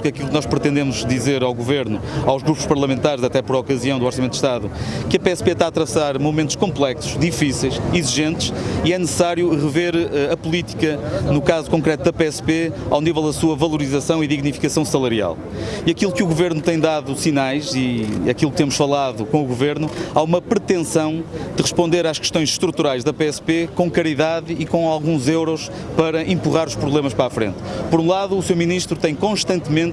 porque aquilo que nós pretendemos dizer ao Governo, aos grupos parlamentares, até por ocasião do Orçamento de Estado, que a PSP está a traçar momentos complexos, difíceis, exigentes e é necessário rever eh, a política, no caso concreto da PSP, ao nível da sua valorização e dignificação salarial. E aquilo que o Governo tem dado sinais e aquilo que temos falado com o Governo, há uma pretensão de responder às questões estruturais da PSP com caridade e com alguns euros para empurrar os problemas para a frente. Por um lado, o Sr. Ministro tem constantemente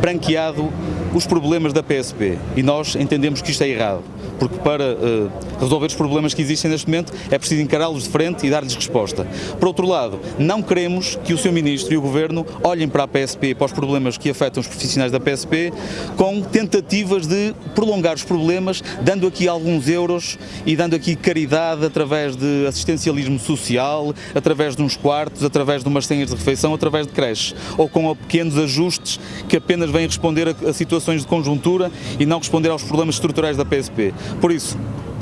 branqueado os problemas da PSP e nós entendemos que isto é errado, porque para uh, resolver os problemas que existem neste momento é preciso encará-los de frente e dar-lhes resposta. Por outro lado, não queremos que o Sr. Ministro e o Governo olhem para a PSP, para os problemas que afetam os profissionais da PSP, com tentativas de prolongar os problemas, dando aqui alguns euros e dando aqui caridade através de assistencialismo social, através de uns quartos, através de umas senhas de refeição, através de creches, ou com pequenos ajustes que apenas vêm responder a, a situações de conjuntura e não responder aos problemas estruturais da PSP. Por isso,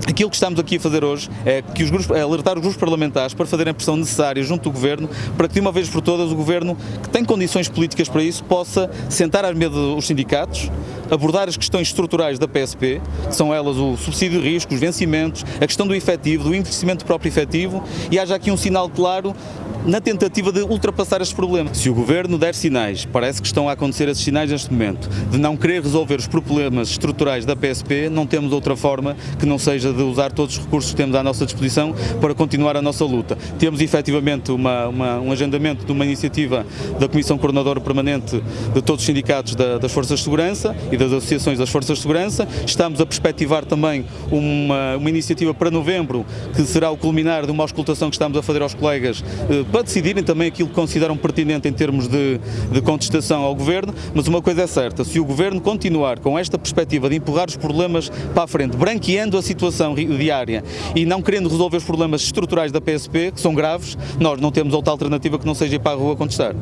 Aquilo que estamos aqui a fazer hoje é que os grupos, é alertar os grupos parlamentares para fazerem a pressão necessária junto do Governo para que de uma vez por todas o Governo, que tem condições políticas para isso, possa sentar à mesa os sindicatos, abordar as questões estruturais da PSP, que são elas o subsídio de risco, os vencimentos, a questão do efetivo, do investimento próprio efetivo e haja aqui um sinal claro na tentativa de ultrapassar estes problemas. Se o Governo der sinais, parece que estão a acontecer esses sinais neste momento, de não querer resolver os problemas estruturais da PSP, não temos outra forma que não seja de usar todos os recursos que temos à nossa disposição para continuar a nossa luta. Temos efetivamente uma, uma, um agendamento de uma iniciativa da Comissão Coordenadora Permanente de todos os sindicatos da, das Forças de Segurança e das associações das Forças de Segurança. Estamos a perspectivar também uma, uma iniciativa para novembro, que será o culminar de uma auscultação que estamos a fazer aos colegas eh, para decidirem também aquilo que consideram pertinente em termos de, de contestação ao Governo, mas uma coisa é certa, se o Governo continuar com esta perspectiva de empurrar os problemas para a frente, branqueando a situação diária e não querendo resolver os problemas estruturais da PSP, que são graves, nós não temos outra alternativa que não seja ir para a rua contestar.